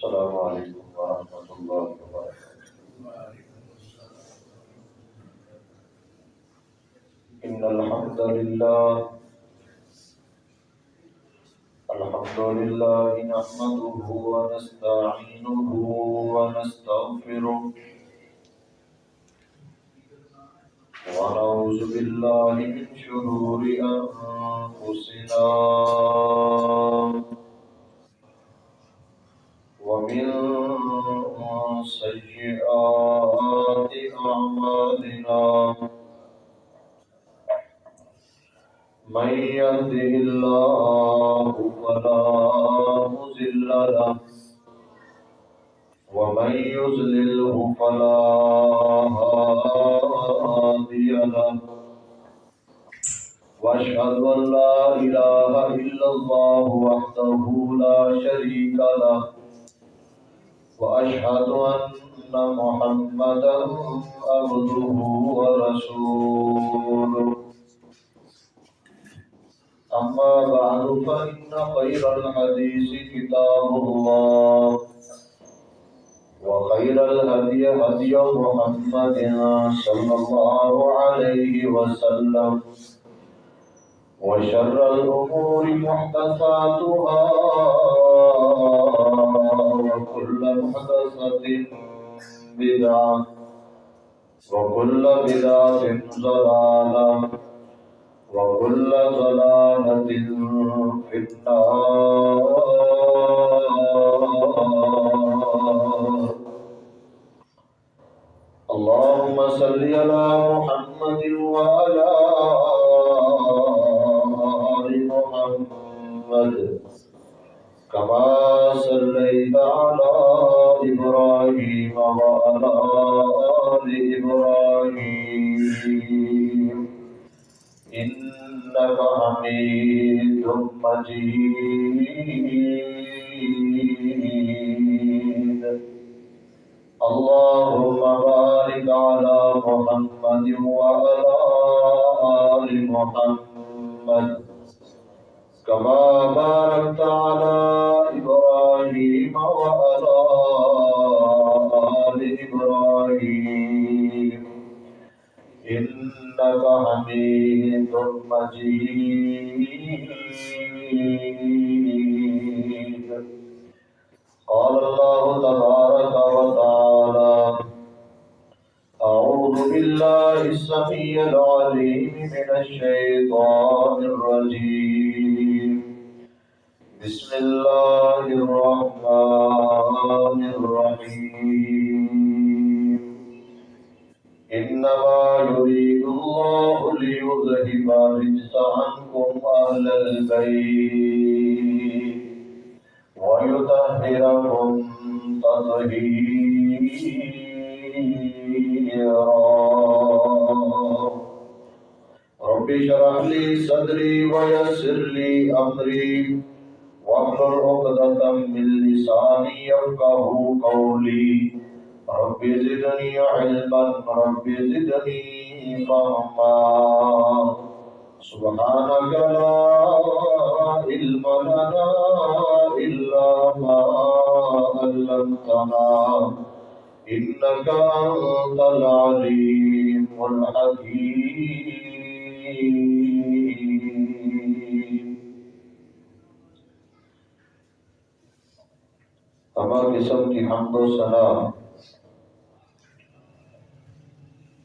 السلام علیکم ورحمۃ اللہ وبرکاتہ إن الحمد لله الحمد لله نحمده ونستعينه ونستغفره ونعوذ بالله من شرور أنفسنا. ومن سيئات أعمالنا من يهده الله فلا مضل له ومن فلا هادي له واشهد ان لا اله الا الله وحده لا شريك له واشهد ان محمدا عبده ورسوله. أما بعد، فإن خير الحديث كتاب الله. وخير الهدي هدي محمد صلى الله عليه وسلم. وشر الأمور محدثاتها. وكل محدثة بدعة وكل بدعة ضلالة وكل ضلالة في النار. اللهم صل على محمد وعلى آل محمد. كما صليت على إبراهيم وعلى آل إبراهيم. إنك حميد مجيد. اللهم بارك على محمد وعلى آل محمد. كما باركت على إبراهيم وعلى آل إبراهيم. إنك حميد مجيد. قال الله تبارك وتعالى أعوذ بالله السميع العليم من الشيطان الرجيم. بسم الله الرحمن الرحيم. إنما يريد الله ليذهب الرجس عنكم أهل البيت ويطهركم تطهيرا. رب اشرح لي صدري ويسر لي أمري. واحلل عقدة من لساني يفقهوا قولي. رب زدني علما، رب زدني فهما. سبحانك لا علم لنا إلا ما علمتنا. إنك أنت العليم الحكيم. تمام قسم کی حمد و ثنا۔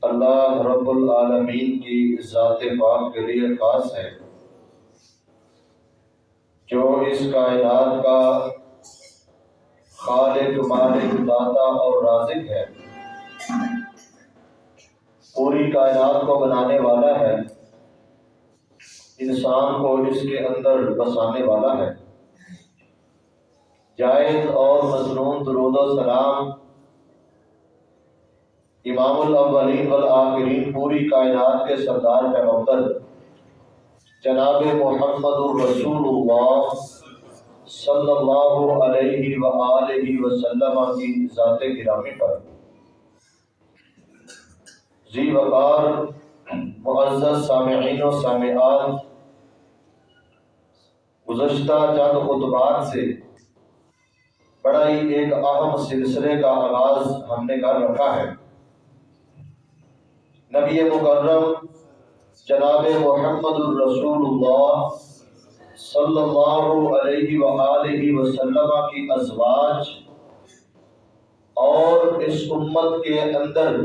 اللہ رب العالمین کی ذات پاک کے لیے خاص ہے۔ جو اس کائنات کا خالق، مالک، داتا اور رازق ہے۔ پوری کائنات کو بنانے والا ہے۔ انسان کو اس کے اندر بسانے والا ہے۔ جائز اور مصنون درود و سلام امام الاولین والآخرین، پوری کائنات کے سردار پیغمبر، جناب محمد الرسول اللہ صلی اللہ علیہ وآلہ وسلم کی ذات گرامی پر۔ ذی وقار، معزز سامعین و سامعات، گزشتہ چند خطبات سے بڑا ہی ایک اہم سلسلے کا آغاز ہم نے کر رکھا ہے۔ نبی مکرم جناب محمد الرسول اللہ صلی اللہ علیہ وآلہ وسلم کی ازواج اور اس امت کے اندر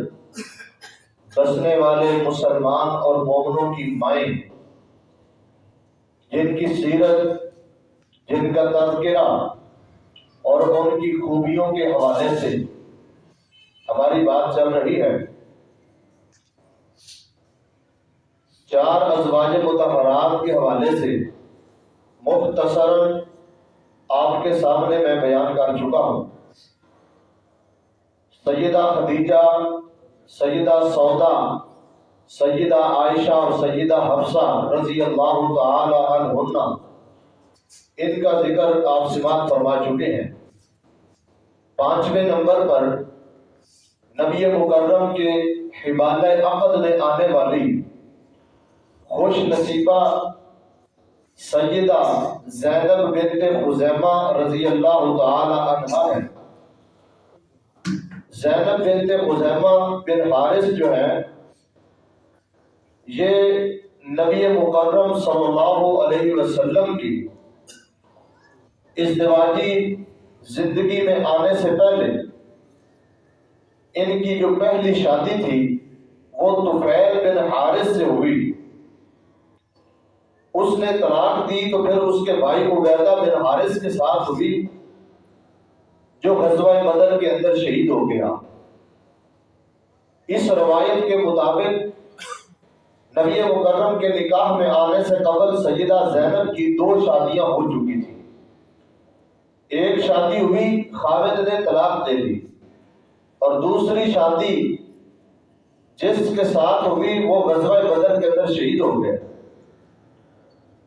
بسنے والے مسلمان اور مومنوں کی مائیں، جن کی سیرت، جن کا تذکرہ اور ان کی خوبیوں کے حوالے سے۔ ہماری بات چل رہی ہے۔ چار ازواج متحرات کے حوالے سے مختصر آپ کے سامنے میں بیان کر چکا ہوں۔ سیدہ خدیجہ، سیدہ سودا، سیدہ عائشہ اور سیدہ حفصہ رضی اللہ تعالی عنہ ان کا ذکر آپ سماعت فرما چکے ہیں۔ پانچویں نمبر پر نبی مکرم کے حبال عقد میں آنے والی خوش نصیبہ سیدہ زینب بنت خزیمہ رضی اللہ تعالی عنہ ہے زینب بنت خزیمہ بن حارث جو ہے یہ نبی مکرم صلی اللہ علیہ وسلم کی ازدواجی زندگی میں آنے سے پہلے ان کی جو پہلی شادی تھی، وہ طفیل بن حارث سے ہوئی۔ اس نے طلاق دی تو پھر اس کے بھائی عبیدہ بن حارث کے ساتھ ہوئی، جو غزوہ بدر کے اندر شہید ہو گیا۔ اس روایت کے مطابق نبی مکرم کے نکاح میں آنے سے قبل سیدہ زینب کی دو شادیاں ہو چکی۔ ایک شادی ہوئی، خالد نے طلاق دے دی۔ اور دوسری شادی جس کے ساتھ ہوئی، وہ غزوہ بدر کے اندر شہید ہو گئے۔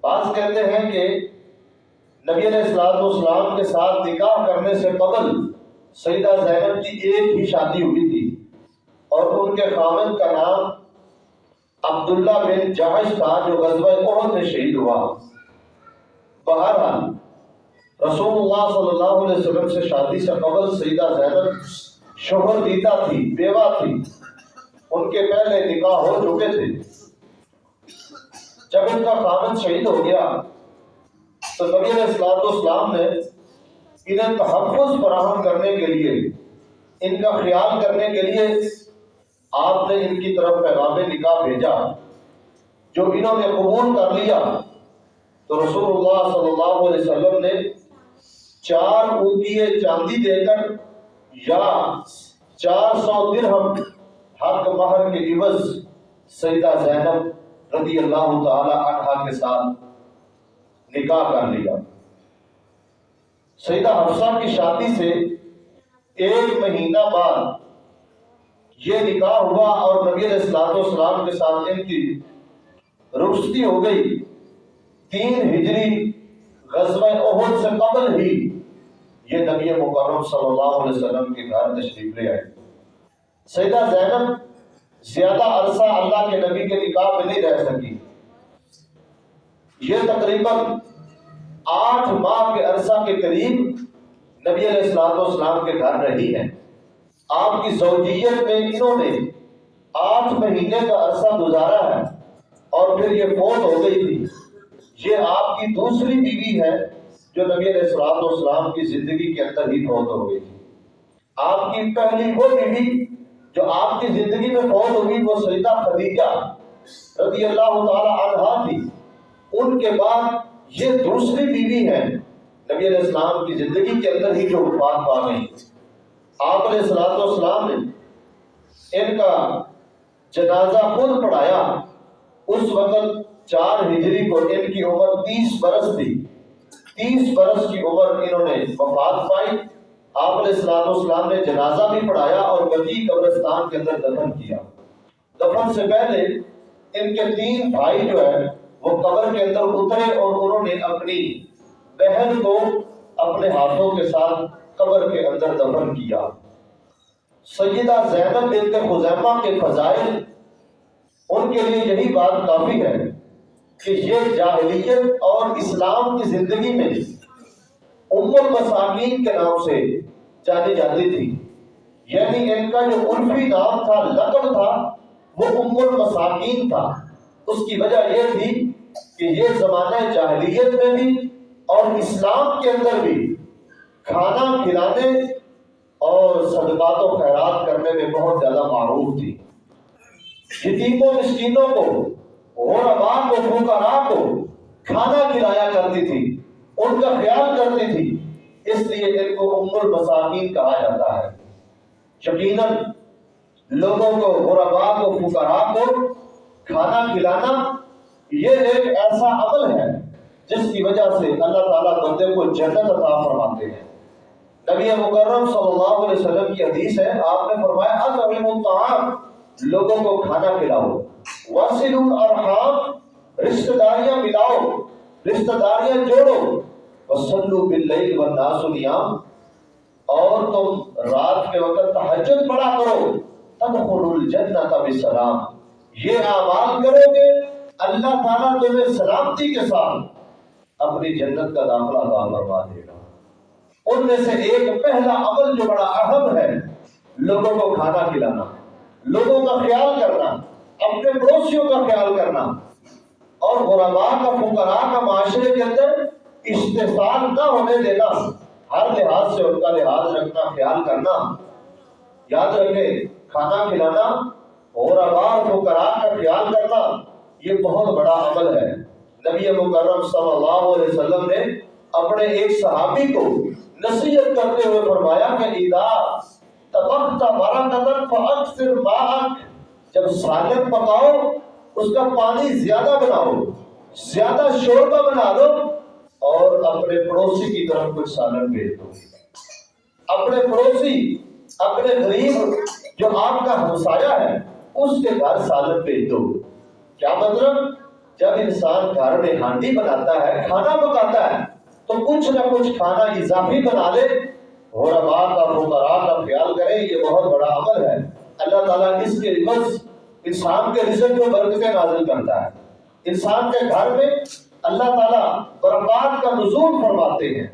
بعض کہتے ہیں کہ نبی علیہ السلام والسلام کے ساتھ نکاح کرنے سے قبل سیدہ زینب کی ایک ہی شادی ہوئی تھی۔ اور ان کے خامن کا نام عبداللہ بن جہش تھا، جو غزوہ عہد میں شہید ہوا۔ بہرحال رسول اللہ صلی اللہ علیہ وسلم سے شادی سے قبل سیدہ زینب شوہر دیتا تھی، بیوہ تھی۔ ان کے پہلے نکاح ہو چکے تھے۔ جب ان کا خامن شہید ہو گیا، تو نبی علیہ السلام اسلام نے انہیں تحفظ فراہم کرنے کے لیے، ان کا خیال کرنے کے لیے آپ نے ان کی طرف پیغام نکاح بھیجا، جو انہوں نے قبول کر لیا۔ تو رسول اللہ صلی اللہ علیہ وسلم نے چار اوکیے چاندی دے کر یا چار سو درہم حق مہر کے عوض سیدہ زینب رضی اللہ تعالی عنہ کے ساتھ نکاح کر لیا۔ سیدہ حفصہ کی شادی سے ایک مہینہ بعد یہ نکاح ہوا اور نبی علیہ السلام والسلام کے ساتھ ان کی رخصتی ہو گئی۔ تین ہجری غزوہ احد سے قبل ہی یہ نبی مکرم صلی اللہ علیہ وسلم کے گھر تشریف لے آئے۔ سیدہ زینب زیادہ عرصہ اللہ کے نبی کے نکاح میں نہیں رہ سکی۔ یہ تقریباً آٹھ ماہ کے عرصہ کے قریب نبی علیہ السلام والسلام کے گھر رہی ہے آپ کی زوجیت میں انہوں نے آٹھ مہینے کا عرصہ گزارا ہے اور پھر یہ فوت ہو گئی تھی۔ یہ آپ کی دوسری بیوی ہے جو نبی علیہ السلام والسلام کی زندگی کے اندر ہی فوت ہو گئی تھی۔ آپ کی پہلی وہ بیوی جو آپ کی زندگی میں فوت ہوئی وہ سیدہ خدیجہ رضی اللہ تعالی عنہ تھی۔ ان کے بعد یہ دوسری بیوی ہے نبی علیہ السلام کی زندگی کے اندر ہی جو وفات پا گئی۔ آپ علیہ السلام والسلام نے ان کا جنازہ خود پڑھایا۔ اس وقت چار ہجری کو ان کی عمر تیس برس تھی تیس برس کی عمر انہوں نے وفات پائی۔ آپ علیہ السلام والسلام نے جنازہ بھی پڑھایا اور بقی قبرستان کے اندر دفن کیا۔ دفن سے پہلے ان کے تین بھائی جو ہے وہ قبر کے اندر اترے اور انہوں نے اپنی بہن کو اپنے ہاتھوں کے ساتھ قبر کے اندر دفن کیا۔ سیدہ زینب بنت خزیمہ کے فضائل، ان کے لیے یہی بات کافی ہے کہ یہ جاہلیت اور اسلام کی زندگی میں ام المساکین کے نام سے جانی جاتی تھی۔ یعنی ان کا جو عرفی نام تھا، لقب تھا، وہ ام المساکین تھا۔ اس کی وجہ یہ تھی کہ یہ زمانہ جاہلیت میں بھی اور اسلام کے اندر بھی کھانا کھلانے اور صدقات و خیرات کرنے میں بہت زیادہ معروف تھی۔ یتیموں، مسکینوں کو غربا کو فکرا کو کھانا کھلایا کرتی تھی، ان کا خیال کرتی تھی، اس لیے ان کو ام المساکین کہا جاتا ہے۔ یقیناً لوگوں کو غربا کو فکرا کو کھانا کھلانا یہ ایک ایسا عمل ہے، جس کی وجہ سے اللہ تعالیٰ بندے کو جنت عطا فرماتے ہیں۔ نبی مکرم صلی اللہ علیہ وسلم کی حدیث ہے، آپ نے فرمایا اطعم الطعام، لوگوں کو کھانا کھلاؤ۔ وصل الارحام رشتہ داریاں ملاؤ رشتہ داریاں جوڑو، وصلوا باللیل والناس نیام، اور تم رات کے وقت تحجد پڑھا کرو، تدخلوا الجنت بسلام۔ یہ اعمال کرو گے، اللہ تعالیٰ تمہیں سلامتی کے ساتھ اپنی جنت کا داخلہ عطا فرما دے گا۔ ان میں سے ایک پہلا عمل جو بڑا اہم ہے، لوگوں کو کھانا کھلانا، لوگوں کا خیال کرنا۔ اپنے پڑوسیوں کا خیال کرنا۔ اور غربا کا فکرا کا معاشرے کے اندر استحصال نہ ہونے دینا۔ ہر لحاظ سے ان کا لحاظ رکھنا، خیال کرنا۔ یاد رکھیں، کھانا کھلانا اور آبار کو کا خیال کرنا، یہ بہت بڑا عمل ہے۔ نبی مکرم صلی اللہ علیہ وسلم نے اپنے ایک صحابی کو نصیحت کرتے ہوئے فرمایا کہ اذا تبخت برکتن فاکثر ماءک۔ جب سالن پکاؤ، اس کا پانی زیادہ بناؤ، زیادہ شوربہ بنا دو اور اپنے پڑوسی کی طرف کچھ سالن بھیج دو۔ اپنے پڑوسی، اپنے غریب جو آپ کا ہمسایہ ہے، اس کے گھر سالن بھیج دو۔ کیا مطلب؟ جب انسان گھر میں ہانڈی بناتا ہے، کھانا پکاتا ہے، تو کچھ نہ کچھ کھانا اضافی بنا لے۔ اور کا، فقراء کا خیال کرے یہ بہت بڑا عمل ہے۔ اللہ تعالیٰ اس کے عوض انسان کے رزق کو برکتیں نازل کرتا ہے۔ انسان کے گھر میں اللہ تعالیٰ برکات کا نزول فرماتے ہیں۔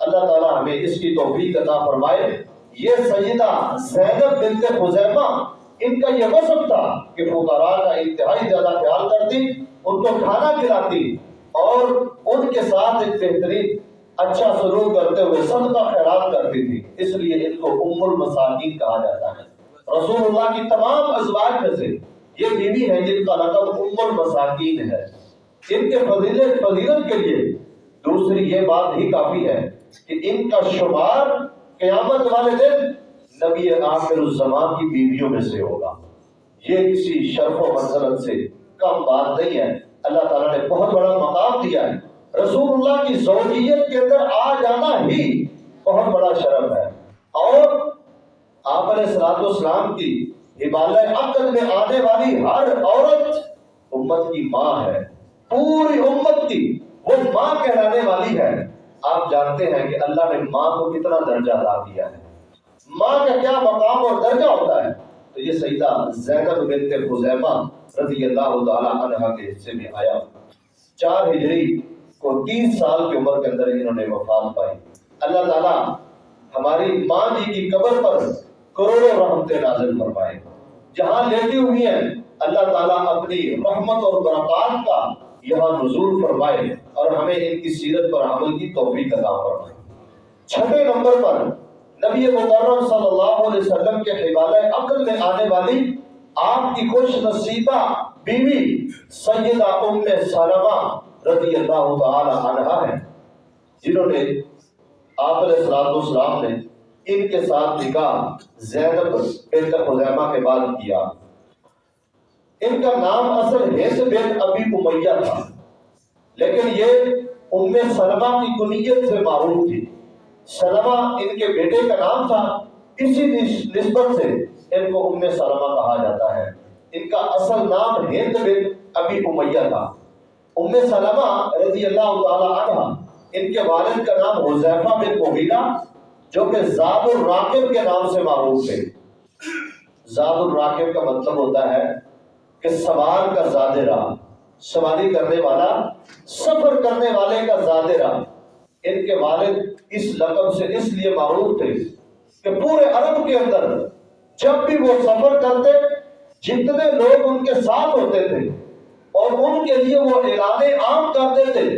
اللہ تعالیٰ ہمیں اس کی توفیق عطا فرمائے۔ یہ سیدہ زینب بنت خزیمہ، ان کا یہ وصف تھا کہ فقراء کا انتہائی زیادہ خیال کرتی، ان کو کھانا کھلاتی اور ان کے ساتھ ایک بہترین اچھا سلوک کرتے ہوئے صدقہ خیرات کرتی تھی۔ اس لیے ان کو ام المساکین کہا جاتا ہے۔ رسول اللہ کی تمام ازواج میں سے یہ بیوی ہے جن کا لقب ام المساکین ہے۔ ان کے فضیلت فضیلت کے لیے دوسری یہ بات ہی کافی ہے کہ ان کا شمار قیامت والے دن نبی آخر الزمان کی بیویوں میں سے ہوگا۔ یہ کسی شرف و منزلت سے کم بات نہیں ہے۔ اللہ تعالیٰ نے بہت بڑا مقام دیا ہے۔ رسول اللہ کی زوجیت کے اندر آ جانا ہی بہت بڑا شرف ہے۔ اور آپ علیہ السلام اسلام کی حبال عقد میں آنے والی ہر عورت امت کی ماں ہے، پوری امت کی، وہ ماں کہلانے والی ہے۔ آپ جانتے ہیں کہ اللہ نے ماں کو کتنا درجہ ادا کیا ہے۔ ماں کا کیا مقام اور درجہ ہوتا ہے؟ تو یہ سیدہ زینب بنت خزیمہ رضی اللہ تعالی عنہ کے حصے میں آیا۔ چار ہجری کو تین سال کی عمر کے اندر انہوں نے وفات پائی۔ اللہ تعالیٰ ہماری ماں جی کی قبر پر کروڑوں رحمتیں نازل فرمائے۔ جہاں لیٹی ہوئی ہیں، اللہ تعالیٰ اپنی رحمت اور برکات کا یہاں نزول فرمائے اور ہمیں ان کی سیرت پر عمل کی توفیق عطا فرمائے۔ چھٹے نمبر پر نبی مکرم صلی اللہ علیہ وسلم کے حوالہ عقل میں آنے والی آپ کی خوش نصیبہ بیوی سیدہ ام سلمہ رضی اللہ تعالی عنہ ہے۔ جنہوں نے آپ علیہ السلام نے ان کے ساتھ نکاح زینب بنت خزیمہ کے بعد کیا۔ ان کا نام اصل ہند بن ابی امیہ تھا، لیکن یہ ام سلمہ کی کنیت سے معروف تھی۔ سلمہ ان کے بیٹے کا نام تھا، اسی نسبت سے ان کو ام سلمہ کہا جاتا ہے۔ ان کا اصل نام ہند بن ابی امیہ تھا۔ ام سلمہ رضی اللہ تعالی عنہ، ان کے والد کا نام حذیفہ بن مغیرہ جو کہ زاد الراکب کے نام سے معروف تھے۔ زاد الراکب کا مطلب ہوتا ہے کہ سوار کا زاد راہ سواری کرنے والا، سفر کرنے والے کا زاد راہ ان کے والد اس لقب سے اس لیے معروف تھے کہ پورے عرب کے اندر جب بھی وہ سفر کرتے، جتنے لوگ ان کے ساتھ ہوتے تھے اور ان کے لیے وہ اعلان عام کرتے تھے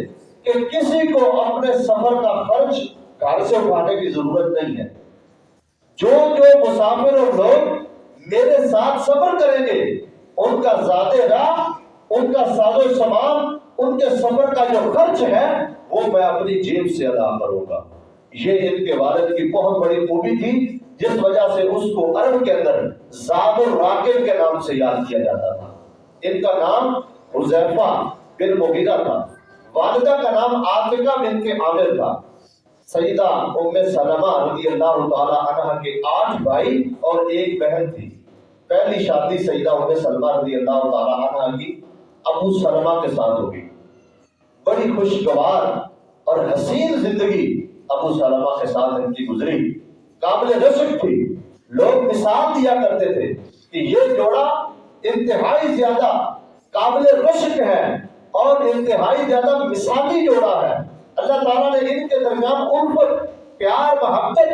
کہ کسی کو اپنے سفر کا خرچ گھر سے اٹھانے کی ضرورت نہیں ہے۔ جو جو مسافر اور لوگ میرے ساتھ سفر کریں گے، ان کا زیادہ راہ، ان کا ساز و سامان، ان کے سفر کا جو خرچ ہے، وہ میں اپنی جیب سے ادا کروں گا۔ یہ ان کے والد کی بہت بڑی خوبی تھی، جس وجہ سے اس کو عرب کے اندر زاد الراکب کے نام سے یاد کیا جاتا تھا۔ ان کا نام حذیفہ بن مغیرہ تھا۔ والدہ کا نام عاتقہ بن کے عامر تھا۔ سیدہ ام سلمہ رضی اللہ تعالی عنہ کے آٹھ بھائی اور ایک بہن تھی۔ پہلی شادی سیدہ ام سلمہ رضی اللہ تعالی عنہ کی ابو سلمہ کے ساتھ ہوگی بڑی خوشگوار اور حسین زندگی ابو سلمہ کے ساتھ ان کی گزری۔ قابل رشک تھی۔ لوگ مثال دیا کرتے تھے کہ یہ جوڑا انتہائی زیادہ قابل رشک ہے اور انتہائی زیادہ مثالی جوڑا ہے۔ اللہ تعالیٰ نے ان کے درمیان ان پر پیار، محبت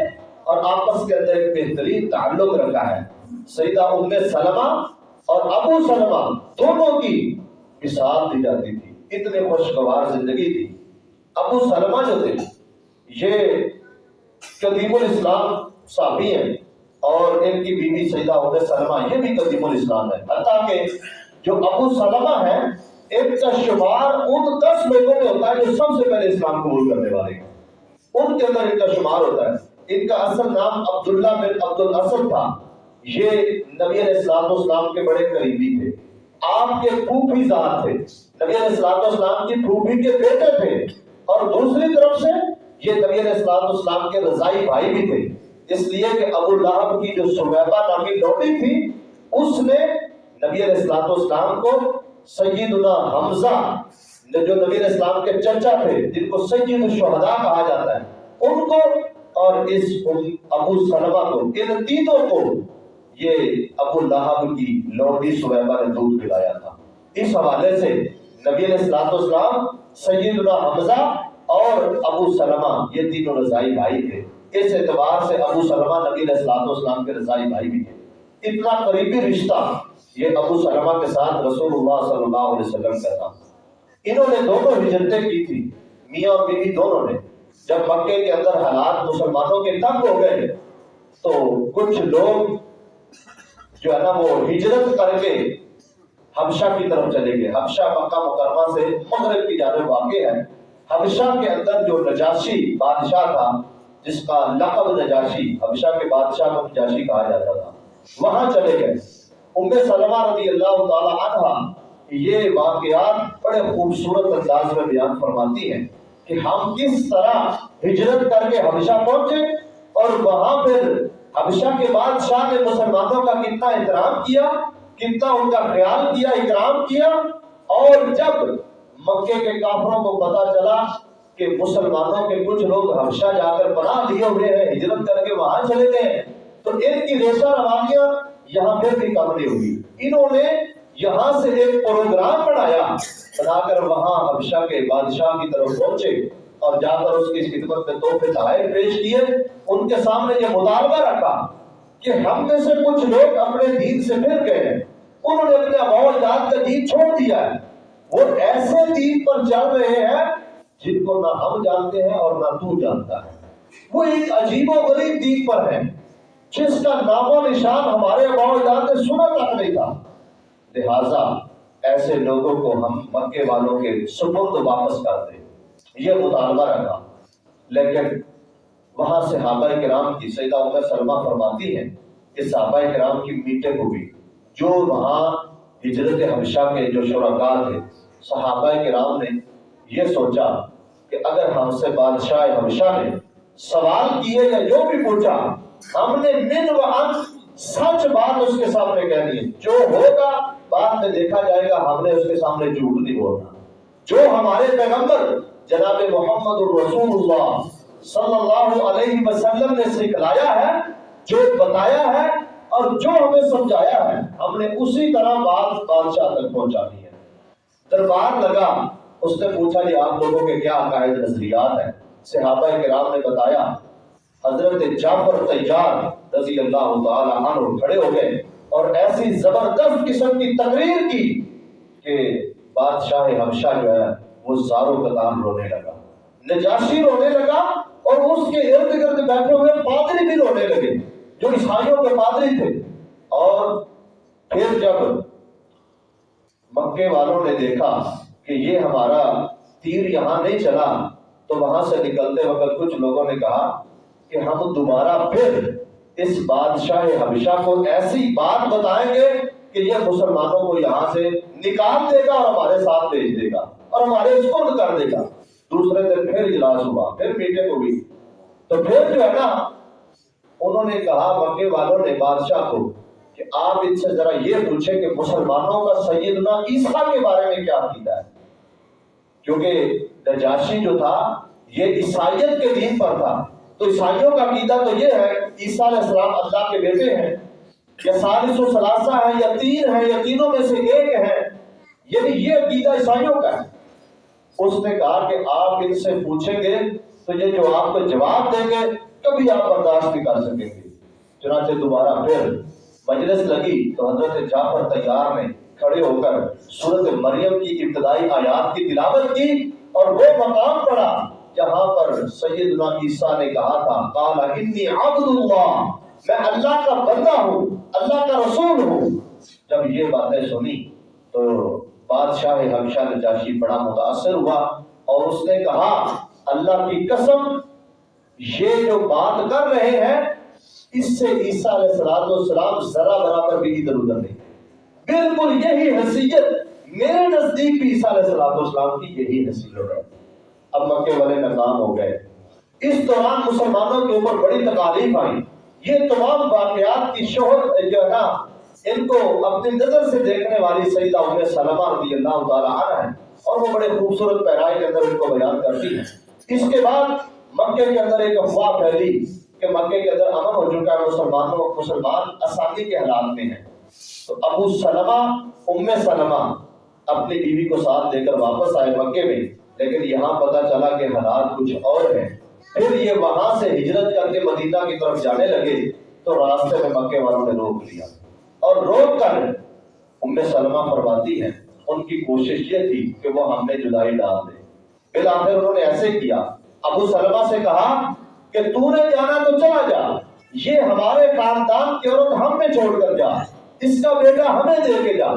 اور آپس کے اندر ایک بہترین تعلق رکھا ہے۔ سیدہ ام سلمہ اور ابو سلمہ دونوں کی مثال دی جاتی تھی۔ اتنے خوشگوار زندگی تھی۔ ابو سلمہ جو تھے، یہ قدیم الاسلام صحابی ہیں اور ان کی بیوی سیدہ ام سلمہ، یہ بھی قدیم الاسلام ہے۔ حتیٰ کہ جو ابو سلمہ ہیں ان کا شمار ان دس لوگوں میں ہوتا ہے جو سب سے پہلے اسلام قبول کرنے والے ہیں۔ ان کے اندر ان کا شمار ہوتا ہے۔ ان کا اصل نام عبداللہ بن عبد الاسد تھا۔ یہ نبی علیہ السلام اسلام کے بڑے قریبی تھے۔ آپ کے پھوپھی ذات تھے۔ نبی علیہ السلام اسلام کی پھوپھی کے بیٹے تھے۔ اور دوسری طرف سے یہ نبی علیہ السلام اسلام کے رضائی بھائی بھی تھے۔ اس لیے کہ ابو لہب کی جو سمیبہ نامی لوٹی تھی، اس نے نبی علیہ السلام اسلام کو سیدنا حمزہ جو نبی علیہ السلام کے چچا تھے، جن کو سید الشہداء کہا جاتا ہے، ان کو اور اس ابو سلمہ کو، ان تینوں کو یہ ابو لہب کی لوڈی سویبہ نے دودھ پلایا تھا۔ اس حوالے سے نبی علیہ السلام اسلام سیدنا حمزہ اور ابو سلمہ، یہ تینوں رضائی بھائی تھے۔ اس اعتبار سے ابو سلمہ نبی علیہ السلام اسلام کے رضائی بھائی بھی تھے۔ اتنا قریبی رشتہ یہ ابو سلمہ کے ساتھ رسول اللہ صلی اللہ علیہ وسلم کا تھا۔ انہوں نے دونوں ہجرتیں کی تھی میاں اور بیوی دونوں نے۔ جب مکے کے اندر حالات مسلمانوں کے تنگ ہو گئے، تو کچھ لوگ جو ہے نا وہ ہجرت کر کے حبشہ کی طرف چلے گئے۔ حبشہ مکہ مکرمہ سے مغرب کی جانب واقع ہے۔ حبشہ کے اندر جو نجاشی بادشاہ تھا، جس کا لقب نجاشی، حبشہ کے بادشاہ کو نجاشی کہا جاتا تھا، وہاں چلے گئے۔ ام سلمہ رضی اللہ تعالی عنہ یہ واقعات بڑے خوبصورت انداز میں بیان فرماتی ہیں کہ ہم کس طرح ہجرت کر کے حبشہ پہنچے اور وہاں پھر حبشہ کے بادشاہ نے مسلمانوں کا کتنا احترام کیا، کتنا ان کا خیال کیا اکرام کیا اور جب مکے کے کافروں کو پتا چلا کہ مسلمانوں کے کچھ لوگ حبشہ جا کر پناہ لیے ہوئے ہیں، ہجرت کر کے وہاں چلے گئے، تو ان کی ریشہ روانیاں یہاں پھر بھی کم نہیں ہوگی۔ انہوں نے یہاں سے ایک پروگرام بنایا، بنا کر وہاں حبشہ کے بادشاہ کی طرف پہنچے اور جا کر اس کی خدمت میں تحفے تحائف پیش کیے، ان کے سامنے یہ مطالبہ رکھا کہ ہم میں سے کچھ لوگ اپنے دین سے پھر گئے ہیں۔ انہوں نے اپنے اباؤ جات کا دین چھوڑ دیا ہے۔ وہ ایسے دین پر چل رہے ہیں جن کو نہ ہم جانتے ہیں اور نہ تو جانتا ہے۔ وہ ایک عجیب و غریب دین پر ہے جس کا نام و نشان ہمارے باؤ نے سنا تک نہیں تھا۔ لہذا ایسے لوگوں کو ہم مکے والوں کے سپرد واپس کر دیں۔ یہ مطالبہ رکھا۔ لیکن وہاں صحابہ کرام کی سیدہ عمر سلمہ فرماتی ہیں کہ صحابہ کرام کی میٹنگ ہوئی۔ جو وہاں ہجرت حبشہ کے جو شرکا تھے، صحابہ کرام نے یہ سوچا کہ اگر ہم سے بادشاہ حبشہ نے سوال کیے یا جو بھی پوچھا ہم نے من و سچ بات اس کے سامنے کہنی ہے۔ جو ہوگا بعد میں دیکھا جائے گا، ہم نے اس کے سامنے جھوٹ نہیں بولنا۔ جو ہمارے پیغمبر جناب محمد الرسول اللہ صلی اللہ علیہ وسلم نے سکھلایا ہے، جو بتایا ہے اور جو ہمیں سمجھایا ہے، ہم نے اسی طرح بات بادشاہ تک پہنچانی ہے۔ دربار لگا، اس نے پوچھا کہ آپ لوگوں کے کیا عقائد نظریات ہیں؟ صحابہ کرام نے بتایا حضرت جعفر تیار رضی اللہ تعالی عنہ کھڑے ہو گئے اور ایسی زبردست قسم کی تقریر کی کہ بادشاہ حبشہ جو ہے وہ زاروں قدام رونے لگا، نجاشی رونے لگا اور اس کے ارد گرد بیٹھے ہوئے پادری بھی رونے لگے جو عیسائیوں کے پادری تھے۔ اور پھر جب مکے والوں نے دیکھا کہ یہ ہمارا تیر یہاں نہیں چلا، تو وہاں سے نکلتے وقت کچھ لوگوں نے کہا کہ ہم دوبارہ پھر اس بادشاہ حبشہ کو ایسی بات بتائیں گے کہ یہ مسلمانوں کو یہاں سے نکال دے گا اور ہمارے ساتھ بھیج دے گا اور ہمارے اسکول کر دے گا۔ دوسرے دن پھر اجلاس ہوا، پھر میٹنگ ہوئی۔ تو پھر جو ہے نا، انہوں نے کہا، مکے والوں نے بادشاہ کو کہ آپ ان سے ذرا یہ پوچھیں کہ مسلمانوں کا سیدنا عیسیٰ کے بارے میں کیا عقیدہ ہے؟ کیونکہ نجاشی جو تھا، یہ عیسائیت کے دین پر تھا۔ تو عیسائیوں کا عقیدہ تو یہ ہے عیسیٰ علیہ السلام اللہ کے بیٹے ہیں، یا سالس و سلاسہ ہے یا تین ہے یا تینوں میں سے ایک ہے یعنی یہ عقیدہ عیسائیوں کا ہے۔ اس نے کہا کہ آپ ان سے پوچھیں گے تو یہ جو آپ کو جواب دیں گے، کبھی آپ برداشت نہیں کر سکیں گے۔ چنانچہ دوبارہ پھر مجلس لگی تو حضرت جعفر تیار نے کھڑے ہو کر سورت مریم کی ابتدائی آیات کی تلاوت کی اور وہ مقام پڑا جہاں پر سیدنا عیسیٰ نے کہا تھا، قال، انی عبد اللہ، میں اللہ کا بندہ ہوں، اللہ کا رسول ہوں. جب یہ باتیں سنی تو بادشاہ حبشہ نجاشی بڑا متاثر ہوا اور اس نے کہا، اللہ کی قسم، یہ جو بات کر رہے ہیں، اس سے عیسیٰ علیہ السلام والسلام ذرا برابر بھی ادھر ادھر نہیں۔ بالکل یہی حیثیت، میرے نزدیک بھی عیسیٰ علیہ السلام والسلام کی یہی حیثیت ہے۔ اب مکے والے ناکام ہو گئے۔ اس دوران مسلمانوں کے اوپر بڑی تکالیف آئی۔ یہ تمام واقعات کی شہرت جو ہے نا ان کو اپنی نظر سے دیکھنے والی سیدہ ام سلمہ رضی اللہ تعالیٰ عنہ ہے اور وہ بڑے خوبصورت پیرائی کے اندر ان کو بیان کرتی ہیں۔ اس کے بعد مکے کے اندر ایک افواہ پھیلی کہ مکے کے اندر امن ہو چکا ہے، مسلمانوں، مسلمان آسانی کے حالات میں ہیں۔ تو ابو سلمہ، ام سلمہ اپنی بیوی کو ساتھ لے کر واپس آئے مکے میں۔ لیکن یہاں پتا چلا کہ حالات کچھ اور ہیں۔ پھر یہ وہاں سے ہجرت کر کے مدینہ کی طرف جانے لگے تو راستے میں مکے والوں نے روک لیا۔ اور روک کر ام سلمہ فرماتی ہیں، ان کی کوشش یہ تھی کہ وہ ہم نے جدائی ڈال دے۔ بالآخر انہوں نے ایسے کیا۔ ابو سلمہ سے کہا کہ تو نے جانا تو چلا جا، یہ ہمارے خاندان کی عورت ہم میں چھوڑ کر جا، اس کا بیٹا ہمیں دے کے جا۔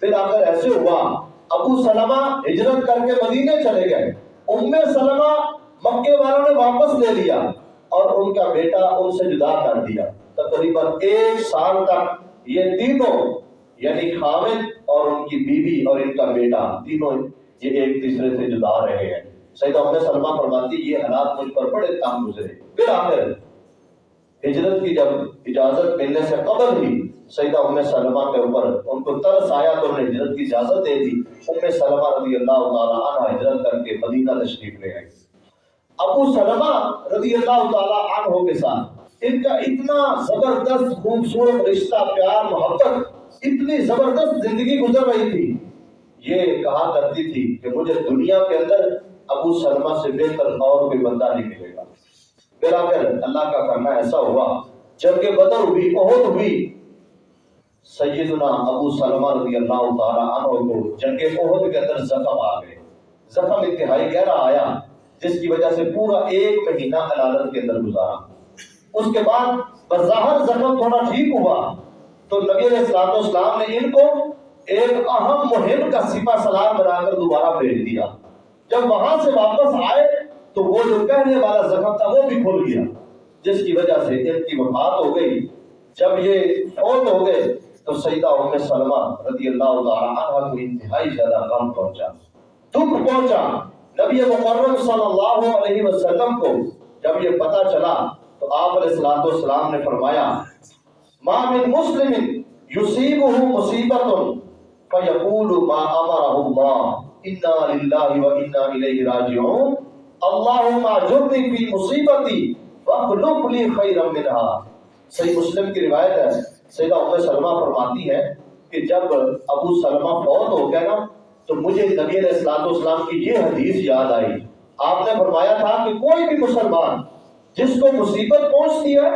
بالآخر ایسے ہوا ابو سلمہ ہجرت کر کے مدینے چلے گئے۔ ام سلمہ مکے والوں نے واپس لے لیا اور ان کا بیٹا ان سے جدا کر دیا۔ تقریباً ایک سال تک یہ تینوں یعنی خامد اور ان کی بیوی اور ان کا بیٹا، تینوں یہ ایک تیسرے سے جدا رہے ہیں۔ سیدہ ام سلمہ فرماتی یہ حالات مجھ پر بڑے تنگ گزرے۔ پھر آخر، ہجرت کی جب اجازت ملنے سے قبل ہی سیدہ ام سلمہ کے اوپر ان کو ترس آیا تو انہیں ہجرت کی اجازت دے دی۔ ام سلمہ رضی اللہ تعالیٰ عنہ ہجرت کر کے مدینہ تشریف لے آئی ابو سلمہ رضی اللہ تعالیٰ عنہ کے ساتھ ان کا اتنا زبردست خوبصورت رشتہ، پیار، محبت، اتنی زبردست زندگی گزر رہی تھی۔ یہ کہا کرتی تھی کہ مجھے دنیا کے اندر ابو سلمہ سے بہتر اور کوئی بندہ نہیں ملے گا۔ پھر آخر اللہ کا کرنا ایسا ہوا، جبکہ بدر ہوئی عہد ہوئی سیدنا ابو سلمہ رضی اللہ تعالیٰ عنہ کو جنگ عہد کے اندر زخم آ گئے۔ زخم انتہائی گہرا آیا، جس کی وجہ سے پورا ایک مہینہ عدالت کے اندر گزارا۔ اس کے بعد بظاہر زخم تھوڑا ٹھیک ہوا۔ تو نبی علیہ السلام اسلام نے ان کو ایک اہم مہم کا سپا سلام بنا کر دوبارہ بھیج دیا۔ جب وہاں سے واپس آئے تو وہ جو کہنے والا زخم تھا وہ بھی کھل گیا، جس کی وجہ سے ان کی وفات ہو گئی۔ جب یہ فوت ہو گئے تو سیدہ ام سلمہ رضی اللہ تعالی عنہ کو انتہائی زیادہ غم پہنچا۔ دکھ پہنچا۔ نبی مکرم صلی اللہ علیہ وسلم کو جب یہ پتا چلا تو آپ علیہ الصلوۃ والسلام نے فرمایا، ما من مسلم یصیبه مصیبت فیقول ما امره اللہ، انا للہ و انا الیہ راجعون۔ اللہم اجرنی فی مصیبتی واخلف لی خیرا منها صحیح مسلم کی روایت ہے سیدہ ام سلمہ فرماتی ہے کہ جب ابو سلمہ فوت ہو گیا نا، تو مجھے نبی علیہ السلام والسلام کی یہ حدیث یاد آئی۔ آپ نے فرمایا تھا کہ کوئی بھی مسلمان جس کو مصیبت پہنچتی ہے،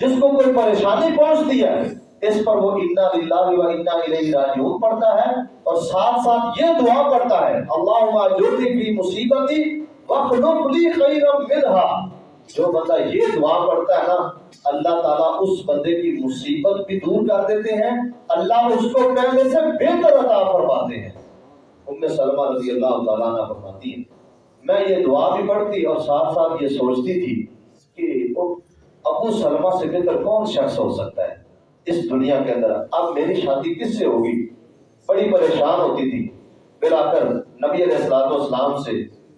جس کو کوئی پریشانی پہنچتی ہے، اس پر وہ انا للہ و انا الیہ راجعون پڑھتا ہے اور ساتھ ساتھ یہ دعا پڑھتا ہے، اللہم اجرنی فی مصیبتی واخلف لی خیرا منها جو بندہ یہ دعا پڑھتا ہے نا، اللہ تعالیٰ اس بندے کی مصیبت بھی دور کر دیتے ہیں۔ اللہ اس کو پہلے سے بہتر عطا فرماتے ہیں۔ ام سلمہ رضی اللہ تعالیٰ عنہ فرماتی ہیں، میں یہ دعا بھی پڑھتی اور ساتھ ساتھ یہ سوچتی تھی کہ ابو سلمہ سے بہتر کون شخص ہو سکتا ہے اس دنیا کے اندر۔ اب میری شادی کس سے ہوگی؟ بڑی پریشان ہوتی تھی۔ پھر آ کر نبی علیہ السلام سے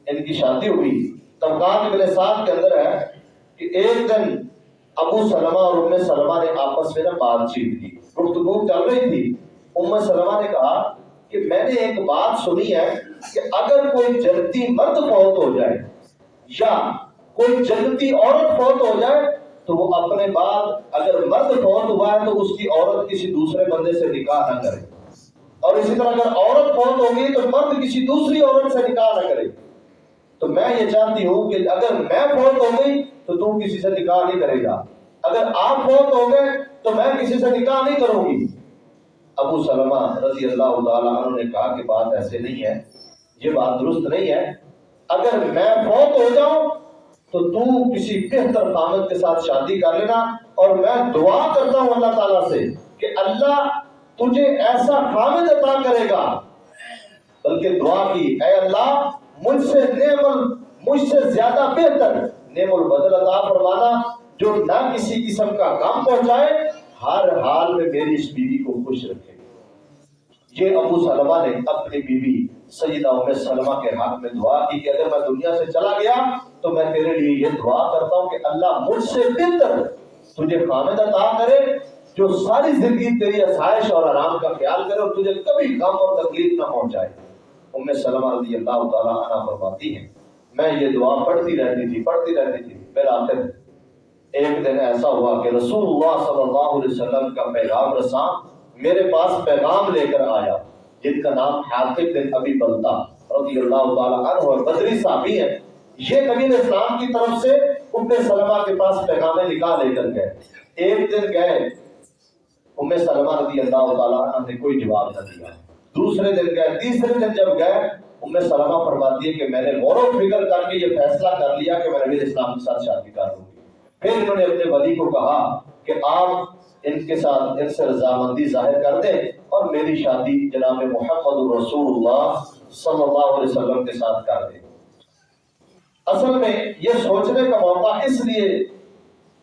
ان کی شادی ہوئی۔ طبقات ابن ساتھ کے اندر ہے کہ ایک دن ابو سلمہ اور ام سلمہ نے آپس میں بات چیت کی۔ گفتگو چل رہی تھی۔ ام سلمہ نے کہا کہ میں نے ایک بات سنی ہے کہ اگر کوئی جنتی مرد فوت ہو جائے یا کوئی جنتی عورت فوت ہو جائے تو وہ اپنے بعد اگر مرد فوت ہوا ہے تو اس کی عورت کسی دوسرے بندے سے نکاح نہ کرے۔ اور اسی طرح اگر عورت فوت ہوگی تو مرد کسی دوسری عورت سے نکاح نہ کرے۔ تو میں یہ چاہتی ہوں کہ اگر میں فوت ہو گئی تو تم کسی سے نکاح نہیں کرے گا۔ اگر آپ فوت ہو گئے تو میں کسی سے نکاح نہیں کروں گی۔ ابو سلمہ رضی اللہ تعالیٰ عنہ نے کہا کہ بات ایسے نہیں ہے، یہ بات درست نہیں ہے۔ اگر میں فوت ہو جاؤں تو تو کسی بہتر خامد کے ساتھ شادی کر لینا۔ اور میں دعا کرتا ہوں اللہ تعالیٰ سے کہ اللہ تجھے ایسا خامد عطا کرے گا۔ بلکہ دعا کی، اے اللہ مجھ سے نعم مجھ سے زیادہ بہتر۔ نعم البدل عطا فرمانا، جو نہ کسی قسم کا کام پہنچائے، ہر حال میں میری اس بیوی کو خوش رکھے۔ یہ ابو سلمہ نے اپنی بیوی سیدہ ام سلمہ کے حق میں دعا کی کہ اگر میں دنیا سے چلا گیا، تو میں تیرے لیے یہ دعا کرتا ہوں کہ اللہ مجھ سے بہتر تجھے خامد عطا کرے، جو ساری زندگی تیری آسائش اور آرام کا خیال کرے اور تجھے کبھی غم اور تکلیف نہ پہنچائے۔ ام سلمہ رضی اللہ تعالیٰ عنہ فرماتی ہیں، میں یہ دعا پڑھتی رہتی تھی، پڑھتی رہتی تھی۔ پھر آخر ایک دن ایسا ہوا کہ رسول اللہ صلی اللہ علیہ وسلم کا پیغام رساں میرے پاس پیغام لے کر آیا، جن کا نام حافظ بن ابی بلتا رضی اللہ تعالیٰ عنہ اور بدری صحابی ہے یہ نبی اسلام کی طرف سے ام سلمہ کے پاس پیغام نکاح لے کر گئے۔ ایک دن گئے، ام سلمہ رضی اللہ تعالیٰ عنہ نے کوئی جواب نہ دیا۔ دوسرے دن گئے، تیسرے دن جب گئے ام سلمہ فرماتی ہے کہ میں نے غور و فکر کر کے یہ فیصلہ کر لیا کہ میں نبی اسلام کے ساتھ شادی کر دوں گی۔ پھر انہوں نے اپنے ولی کو کہا کہ آپ ان کے ساتھ ان سے رضامندی ظاہر کر دیں اور میری شادی جناب محمد رسول اللہ صلی اللہ علیہ وسلم کے ساتھ کر دیں۔ اصل میں یہ سوچنے کا موقع اس لیے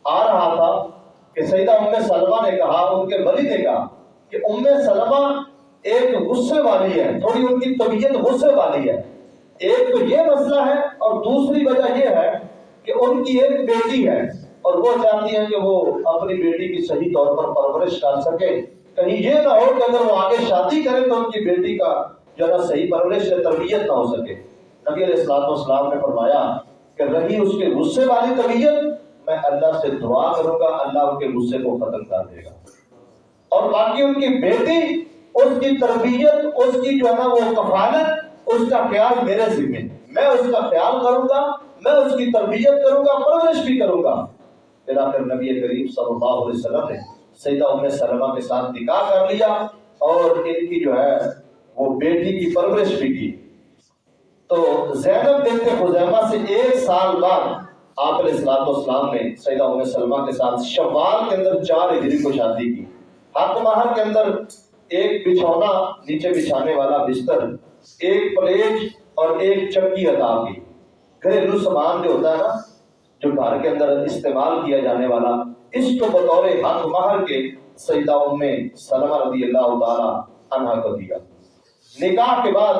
آ رہا تھا کہ سیدہ ام سلمہ نے کہا، ان کے ولی نے کہا کہ ام سلمہ ایک غصے والی ہے، تھوڑی ان کی طبیعت غصے والی ہے۔ ایک تو یہ مسئلہ ہے اور دوسری وجہ یہ ہے کہ ان کی ایک بیٹی ہے اور وہ چاہتی ہیں کہ وہ اپنی بیٹی کی صحیح طور پر پرورش کر سکے۔ کہیں یہ نہ ہو کہ اگر وہ آگے شادی کرے تو ان کی بیٹی کا جو ہے صحیح پرورش یا تربیت نہ ہو سکے۔ نبی علیہ السلام والسلام نے فرمایا کہ رہی اس کے غصے والی طبیعت، میں اللہ سے دعا کروں گا، اللہ ان کے غصے کو ختم کر دے گا۔ اور باقی ان کی بیٹی اس کی تربیت، اس کی جو ہے نا وہ کفالت، اس کا خیال میرے ذمہ میں اس کا خیال کروں گا، میں اس کی تربیت کروں گا، پرورش بھی کروں گا۔ پھر آخر نبی کریم صلی اللہ علیہ وسلم نے سیدہ ام سلمہ کے ساتھ نکاح کر لیا اور ان کی جو ہے وہ بیٹی کی پرورش بھی کی۔ تو زینب بنت خزیمہ سے ایک سال بعد آپ علیہ السلام والسلام نے سیدہ ام سلمہ کے ساتھ شوال کے اندر چار ہجری کو شادی کی۔ حق مہر کے اندر ایک بچھونا نیچے بچھانے والا بستر، ایک پلیٹ اور ایک چکی عطا کی۔ گھریلو سامان جو ہوتا ہے نا، جو گھر کے اندر استعمال کیا جانے والا، اس کو بطور حق مہر کے سیدہ ام سلمہ رضی اللہ تعالی عنہ کو دیا۔ نکاح کے بعد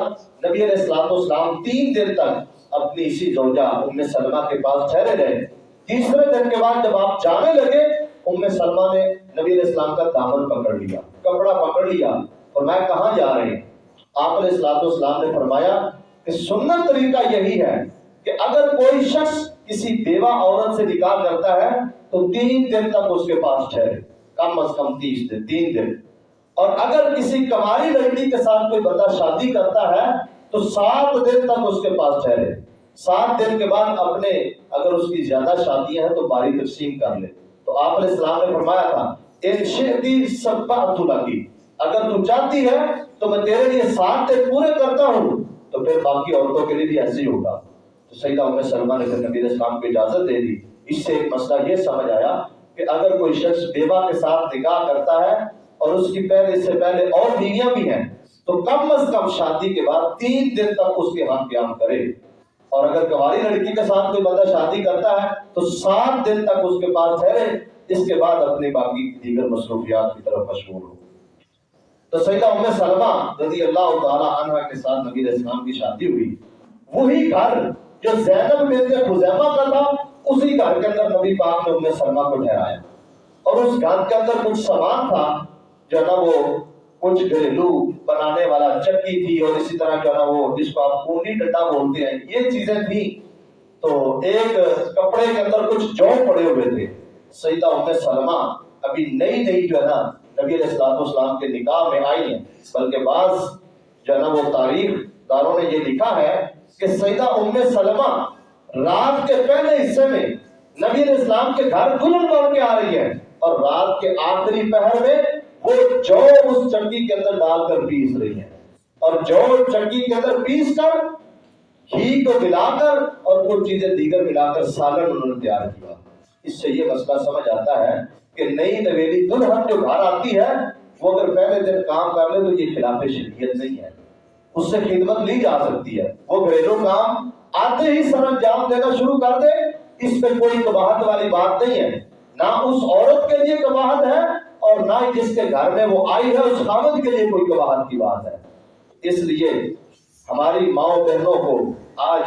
نبی علیہ السلام والسلام تین دن تک اپنی اسی زوجہ ام سلمہ کے پاس ٹھہرے رہے۔ تیسرے دن کے بعد جب آپ جانے لگے، ام سلمہ نے نبی علیہ السلام کا دامن پکڑ لیا۔ کپڑا پکڑ لیا اور میں کہاں جا رہے ہیں؟ آپ علیہ السلام والسلام نے فرمایا کہ سنت طریقہ یہی ہے کہ اگر کوئی شخص کسی بیوہ عورت سے نکاح کرتا ہے تو تین دن تک اس کے پاس ٹھہرے، کم از کم تیس دن، تین دن۔ اور اگر کسی کماری لڑکی کے ساتھ کوئی بندہ شادی کرتا ہے تو سات دن تک اس کے پاس ٹھہرے۔ سات دن کے بعد اپنے اگر اس کی زیادہ شادیاں ہیں تو باری تقسیم کر لے۔ تو آپ علیہ السلام نے فرمایا تھا ان اگر تو چاہتی ہے، تو میں تیرے لیے سات پورے کرتا ہوں۔ تو پھر باقی عورتوں کے لیے بھی ایسے ہی ہوگا۔ تو سیدہ ام سلمہ نے پھر نبی علیہ السلام کو اجازت دے دی۔ اس سے ایک مسئلہ یہ سمجھ آیا کہ اگر کوئی شخص بیوہ کے ساتھ نکاح کرتا ہے اور اس کی پہلے اس سے پہلے اور بیویاں بھی ہیں، تو کم از کم شادی کے بعد تین دن تک اس کے ہاتھ قیام کرے۔ اور اگر کماری لڑکی کے ساتھ کوئی بندہ شادی کرتا ہے، تو سات دن تک اس کے پاس ٹھہرے۔ اس کے بعد اپنے باقی دیگر مصروفیات کی طرف مشغول ہو۔ تو سیدہ ام سلمہ رضی اللہ تعالی عنہ کے ساتھ نبی علیہ السلام کی شادی ہوئی۔ وہی گھر جو زینب بنت خزیمہ کا تھا، اسی گھر کے اندر نبی پاک نے ام سلمہ کو ٹھہرایا۔ اور اس گھر کے اندر کچھ سامان تھا، جو نا وہ کچھ گھریلو بنانے والا چکی تھی، اور اسی طرح جو نا وہ جس کو آپ کنڈی ڈنڈا بولتے ہیں، یہ چیزیں تھیں۔ تو ایک کپڑے کے اندر کچھ جو پڑے ہوئے تھے۔ سیدہ ام سلمہ ابھی نئی نئی جو ہے نا نبی علیہ السلام اسلام کے نکاح میں آئی ہیں۔ بلکہ بعض جو ہے نا وہ تاریخ داروں نے یہ لکھا ہے کہ سیدہ ام سلمہ رات کے پہلے حصے میں نبی علیہ السلام کے گھر دلہن بن کے آ رہی ہے اور رات کے آخری پہر میں وہ جو اس چکی کے اندر ڈال کر پیس رہی ہیں۔ اور جو چکی کے اندر پیس کر ہی کو ملا کر اور کچھ چیزیں دیگر ملا کر سالن انہوں نے تیار کیا۔ اس سے یہ مسئلہ سمجھ آتا ہے کہ نئی نویلی دلہن جو گھر آتی ہے، وہ اگر پہلے دن کام کر لے تو یہ خلاف شریعت نہیں ہے۔ اس سے خدمت لی جا سکتی ہے۔ وہ گھریلو کام آتے ہی سر انجام دینا شروع کر دے۔ اس پہ کوئی کباہت والی بات نہیں ہے۔ نہ اس عورت کے لیے کباہت ہے اور نہ جس کے گھر میں وہ آئی ہے، اس خامد کے لیے کوئی گواہت کی بات ہے۔ اس لیے ہماری ماؤں بہنوں کو آج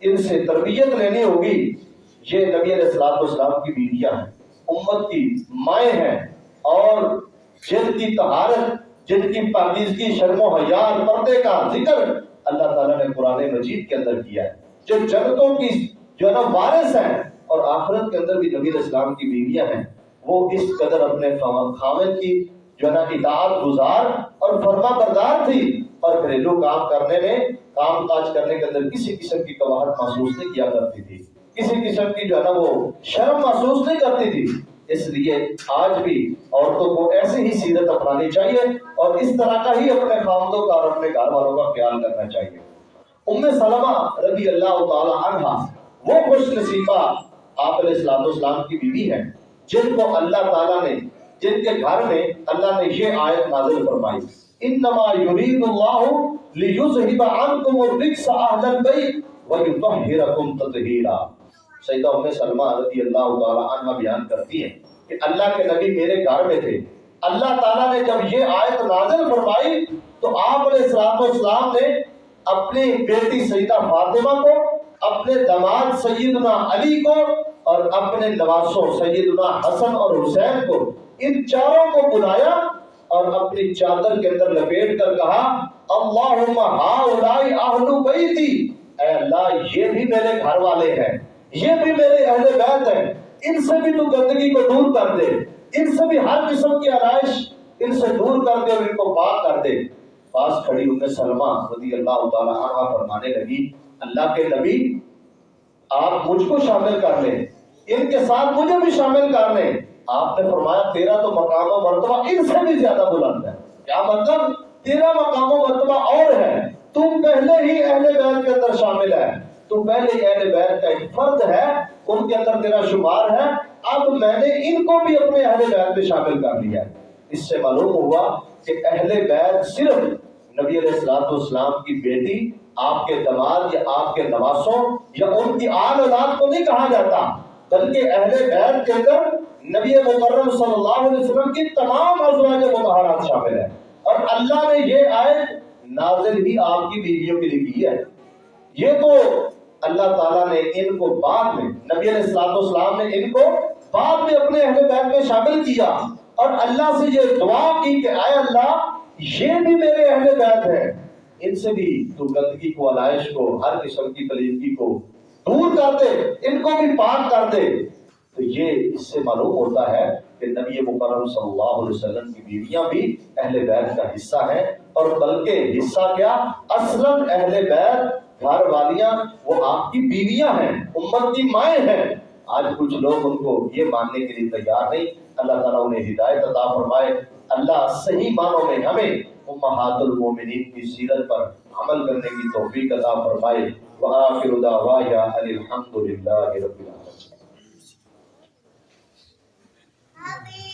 ان سے تربیت لینی ہوگی۔ یہ نبی علیہ السلام والسلام کی بیویاں ہیں، امت کی مائیں ہیں اور جن کی طہارت، جن کی پاکیزگی شرم و حیات پردے کا ذکر اللہ تعالیٰ نے قرآن مجید کے اندر کیا ہے۔ جو جنتوں کی، جو ہے نا وارث ہیں اور آخرت کے اندر بھی نبی علیہ السلام کی بیویاں ہیں، وہ اس قدر اپنے خامد کی، جو ہے نا اطاعت گزار اور فرما بردار تھی۔ اور گھریلو کام کرنے میں، کام کاج کرنے کے اندر کسی قسم کی قواہت محسوس نہیں کیا کرتی تھی۔ کسی قسم کی جو ہے نا وہ شرم محسوس نہیں کرتی تھی۔ اس لیے آج بھی عورتوں کو ایسی ہی سیرت اپنانی چاہیے اور اس طرح کا ہی اپنے خامدوں کا اور اپنے گھر والوں کا خیال کرنا چاہیے۔ ام سلمہ رضی اللہ تعالی عنہ وہ خوش نصیبہ آپ علیہ السلام والسلام کی بیوی ہے جن کو اللہ تعالیٰ نے، جن کے گھر میں اللہ نے یہ آیت نازل فرمائی۔ انما یرید اللہ لیذہب عنکم الرجس اہل البیت ویطہرکم تطہیرا۔ سیدہ ام سلمہ رضی اللہ تعالی عنہ بیان کرتی ہیں کہ اللہ کے نبی میرے گھر میں تھے۔ اللہ تعالیٰ نے جب یہ آیت نازل فرمائی تو آپ علیہ السلام اسلام نے اپنی بیٹی سیدہ فاطمہ کو، اپنے دماد سیدنا علی کو اور اپنے نواسوں سیدنا حسن اور حسین کو، ان چاروں کو بلایا اور اپنی چادر کے اندر لپیٹ کر کہا، اللہم ہاؤلائی اہل بیتی اے اللہ، یہ بھی میرے گھر والے ہیں۔ یہ بھی میرے اہل بیت ہیں۔ ان سے بھی تو گندگی کو دور کر دے۔ ان سے بھی ہر قسم کی آرائش ان سے دور کر دے اور ان کو پاک کر دے۔ پاس کھڑی ام سلمہ رضی اللہ تعالی عنہ فرمانے لگی، اللہ کے نبی، آپ مجھ کو شامل کر لیں۔ ان کے ساتھ مجھے بھی شامل کر لیں۔ آپ نے فرمایا، تیرا تو مقام و مرتبہ ان سے بھی زیادہ بلند ہے۔ کیا مطلب؟ تیرا مقام و مرتبہ اور ہے۔ تم پہلے ہی اہل بیت کے اندر شامل ہے تو پہلے اہل بیت کا ایک فرد ہے، ان کے اندر تیرا شمار ہے۔ اب میں نے ان کو بھی اپنے اہل بیت میں شامل کر لیا اس سے معلوم ہوا کہ اہل بیت صرف نبی علیہ السلام کی بیٹی، آپ کے دماد یا آپ کے نواسوں یا ان کی آل اولاد کو نہیں کہا جاتا، بلکہ اہل بیت کے اندر نبی مکرم صلی اللہ علیہ وسلم کی تمام ازواج متحرات شامل ہیں۔ اور اللہ نے یہ آیت نازل ہی آپ کی بیویوں کے لیے کی ہے۔ یہ تو اللہ تعالیٰ نے ان کو بعد میں، نبی علیہ السلام والسلام نے ان کو بعد میں اپنے اہل بیت میں شامل کیا۔ اور اللہ سے یہ دعا کی کہ آئے اللہ، یہ بھی میرے اہل بیت ہیں۔ ان سے بھی تو گندگی کو، علائش کو، ہر قسم کی کلیدگی کو دور کر دے ان کو بھی پاک کر دے تو یہ اس سے معلوم ہوتا ہے کہ نبی مکرم صلی اللہ علیہ وسلم کی بیویاں بھی اہل بیت کا حصہ ہیں۔ اور بلکہ حصہ کیا؟ اصلا اہل بیت گھر والیاں، وہ آپ کی بیویاں ہیں، امت کی مائیں ہیں۔ آج کچھ لوگ ان کو یہ ماننے کے لیے تیار نہیں۔ اللہ تعالیٰ انہیں ہدایت عطا فرمائے۔ اللہ صحیح معنوں میں ہمیں امہات المومنین کی سیرت پر عمل کرنے کی توفیق عطا فرمائے۔ وآخر دعوایا الحمدللہ رب العالمین۔